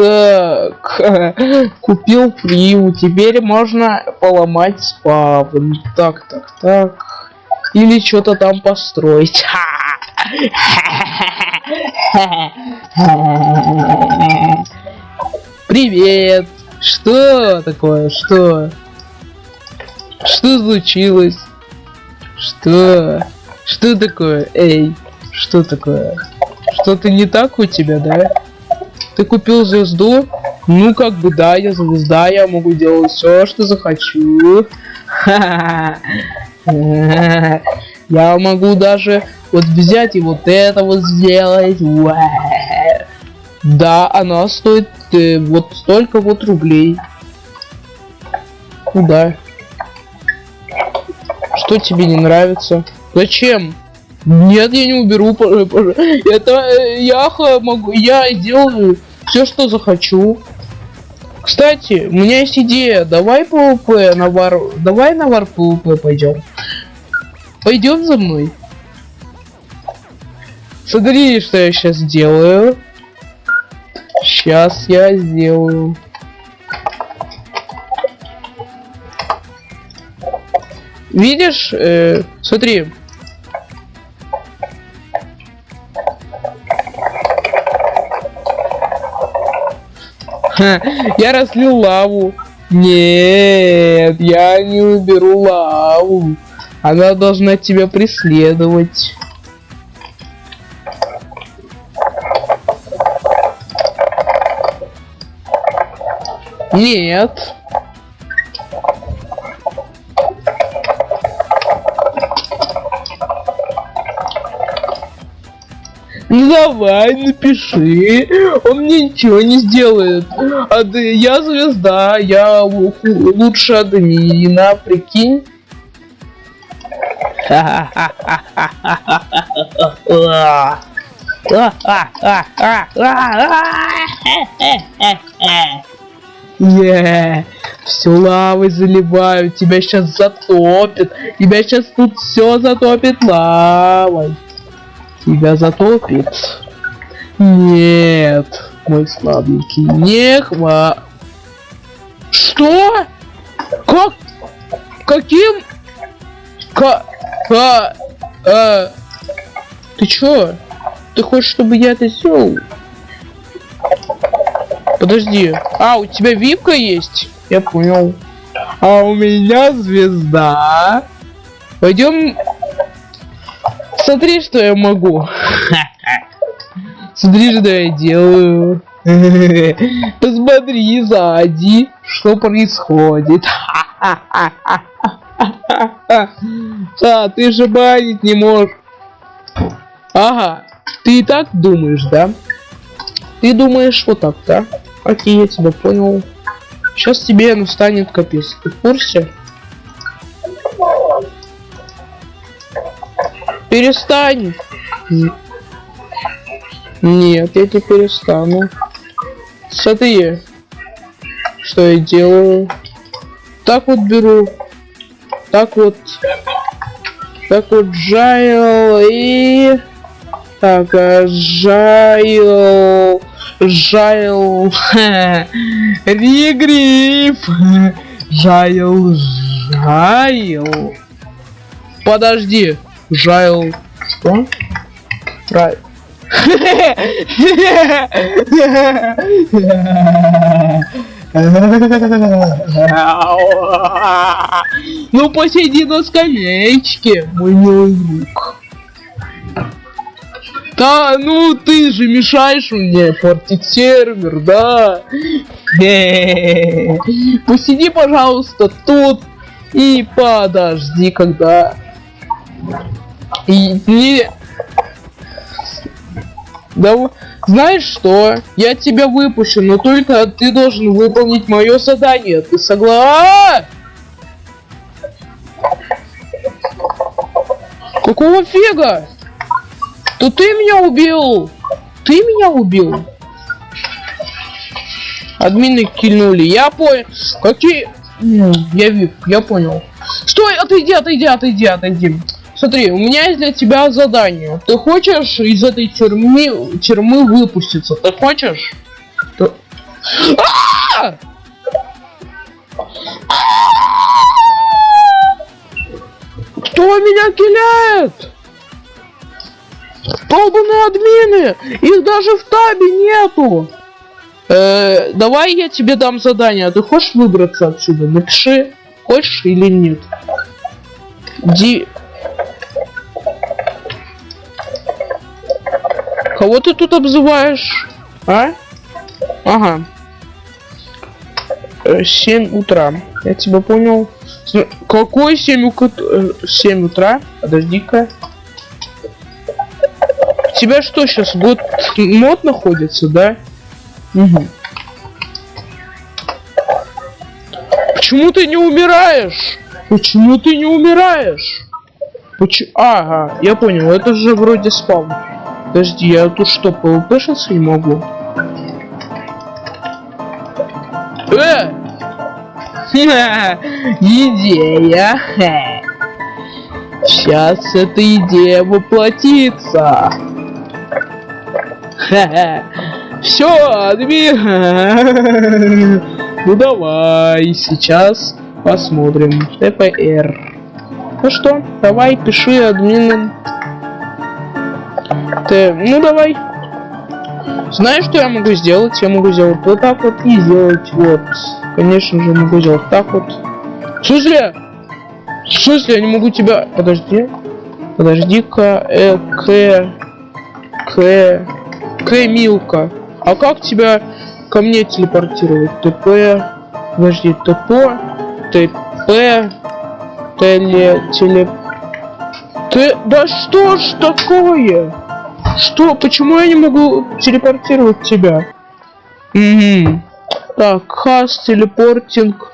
Так, купил приму, теперь можно поломать спавн. Так, так, так. Или что-то там построить. Привет! Что такое? Что? Что случилось? Что? Что такое? Эй, что такое? Что-то не так у тебя, да? Ты купил звезду? Ну, как бы да, я звезда, я могу делать все, что захочу. Я могу даже вот взять и вот это вот сделать. Да, она стоит э, вот столько вот рублей. Куда? Что тебе не нравится? Зачем? Нет, я не уберу. Это э, я могу, я сделаю все, что захочу. Кстати, у меня есть идея. Давай PvP на вар... Давай на вар PvP пойдем. Пойдем за мной. Смотри, что я сейчас сделаю. Сейчас я сделаю. Видишь, э, смотри, Я разлил лаву. Нет, я не уберу лаву. Она должна тебя преследовать. Нет. Ну давай, напиши. Он мне ничего не сделает. А я звезда, я лучше админа, прикинь. Yeah. Все лавой заливаю, тебя сейчас затопит, тебя сейчас тут все затопит лавой тебя затопит. Нет, мой слабенький, не хва... Что? Как? Каким? Ка... Ка... А... Ты чё? Ты хочешь, чтобы я это сделал? Подожди. А, у тебя випка есть? Я понял. А у меня звезда. Пойдем Смотри, что я могу. Смотри, что я делаю. Посмотри сзади, что происходит. А, ты же банить не можешь. Ага, ты и так думаешь, да? Ты думаешь вот так, да? Окей, я тебя понял. Сейчас тебе настанет капец. Ты в курсе? Перестань. Нет, я не перестану. Смотри, что я делаю. Так вот беру. Так вот. Так вот жайл и... Так, а, жайл... Жайл... Ригриф! Жайл... Жайл... Подожди. Жайл... Что? Рай... Ну посиди на скамеечке, мой милый друг. Да, ну ты же мешаешь мне портить сервер, да? Посиди, пожалуйста, тут и подожди, когда и не... Да, знаешь что? Я тебя выпущу, но только ты должен выполнить мое задание. Ты согласен? Какого фига? То ты меня убил! Ты меня убил! Админы кильнули. Я понял. Какие... Я вижу, я понял. Стой, отойди, отойди, отойди, отойди. Смотри, у меня для тебя задание. Ты хочешь из этой тюрьмы, тюрьмы выпуститься? Ты хочешь? Ты... А! Кто меня киляет? Долбаные админы! Их даже в табе нету! Э, давай я тебе дам задание. А ты хочешь выбраться отсюда? Напиши, хочешь или нет. Ди... Кого ты тут обзываешь? А? Ага. Э, 7 утра. Я тебя понял. Какой 7 утра? 7 утра? Подожди-ка. Тебя что сейчас? Год мод находится, да? Угу. Почему ты не умираешь? Почему ты не умираешь? Почему? Ага, я понял, это же вроде спаун. Подожди, я тут что, пвпшиться не могу? Э! Идея! Сейчас эта идея воплотится! Все, админ! Ну давай, сейчас посмотрим. ТПР. Ну что, давай, пиши админом. Ты, ну давай. Знаешь, что я могу сделать? Я могу сделать вот так вот и сделать вот. Конечно же, могу сделать так вот. В смысле? В смысле, я не могу тебя... Подожди. Подожди-ка. Э, к... К... К, Милка. А как тебя ко мне телепортировать? ТП... Подожди, ТП... ТП... Теле... Теле... Ты... Да что ж такое? Что? Почему я не могу телепортировать тебя? Угу. Так, хас, телепортинг.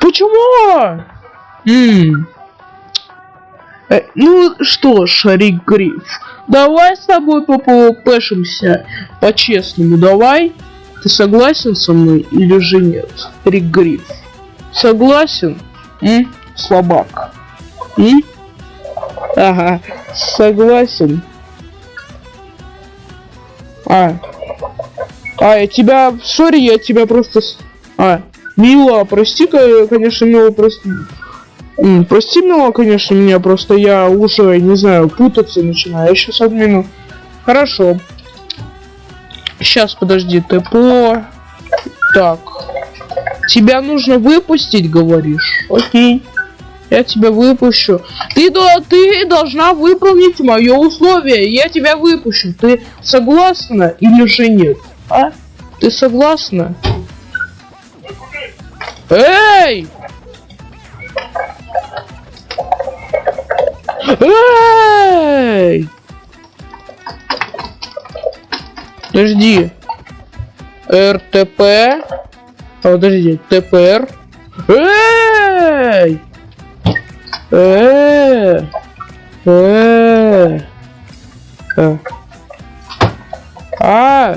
Почему? М. Э, ну что ж, Рик Гриф, давай с тобой попшимся по-честному, давай. Ты согласен со мной или же нет, Рик Гриф? Согласен? М? Слабак. М? Ага, согласен. А. А, я тебя... Сори, я тебя просто... А. Мила, прости, конечно, Мила, просто... М, Прости, Мила, конечно, меня, просто я уже, не знаю, путаться начинаю. Я сейчас админу. Хорошо. Сейчас, подожди, ТПО. Так. Тебя нужно выпустить, говоришь? Окей. Я тебя выпущу. Ты, до- ты должна выполнить мое условие. Я тебя выпущу. Ты согласна или же нет? А? Ты согласна? Эй! Эй! Подожди. РТП. А, подожди, ТПР. Эй! Э, э, э. А,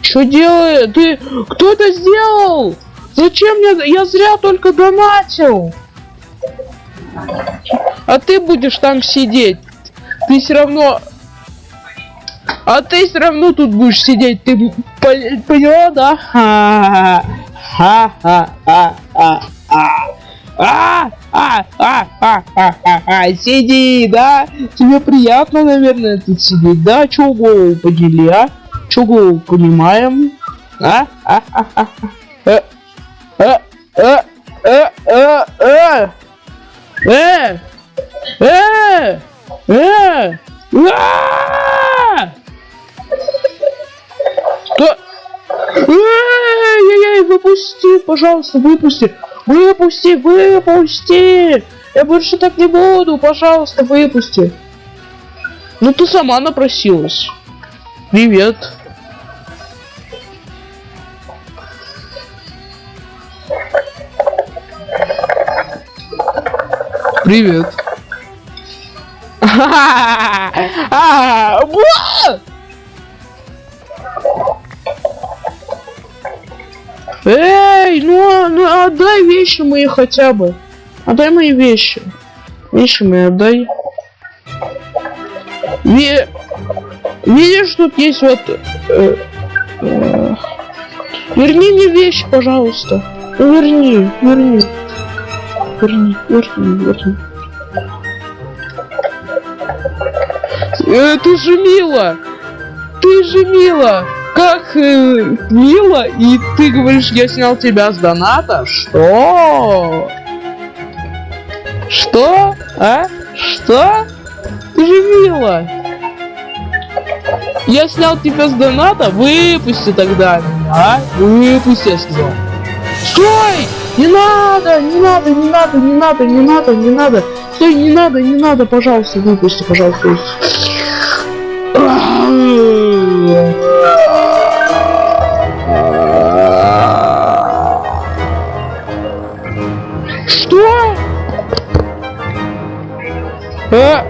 что делает? Ты, кто это сделал? Зачем мне? Я зря только донатил. А ты будешь там сидеть. Ты все равно. А ты все равно тут будешь сидеть. Ты пон- поняла, да? Ха-ха-ха-ха-ха. А, а, а, а, а, а, а, сиди, да? Тебе приятно, наверное, тут сидеть, да? Чё голову подели, а? Чё голову понимаем? А? А, а, а, а. Э, э, э, э, э, э, э, э, э, а! Что? Эй-эй-эй, выпусти, пожалуйста, выпусти. Выпусти, выпусти. Я больше так не буду, пожалуйста, выпусти. Ну ты сама напросилась. Привет. Привет. Эй, ну, ну отдай вещи мои хотя бы. Отдай мои вещи. Вещи мои отдай. Ви- Видишь, тут есть вот... э, э, Верни мне вещи, пожалуйста. Верни, верни. Верни, верни, верни. Э, ты же мила! Ты же мила! Как э, мило, и ты говоришь, я снял тебя с доната? Что? Что? А? Что? Ты же мило! Я снял тебя с доната? Выпусти тогда а? Выпусти, я сказал. Стой! Не надо, не надо, не надо, не надо, не надо, не надо. Стой, не надо, не надо, пожалуйста, выпусти, пожалуйста. А?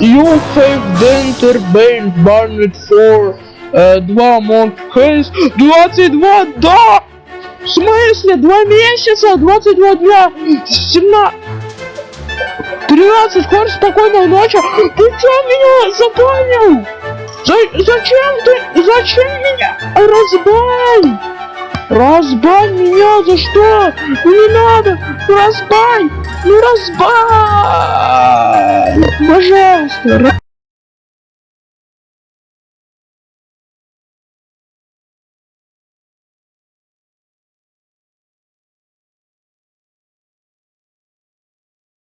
You have Denter Bane Barnet for э, 2 month case 22, да! В смысле? Два месяца, 22 дня, 17... 13, хочешь спокойной ночи? Ты чё меня запомнил? За, зачем ты, зачем меня? Разбань! Разбань меня за что? Не надо! Разбань! Ну разбань! Пожалуйста!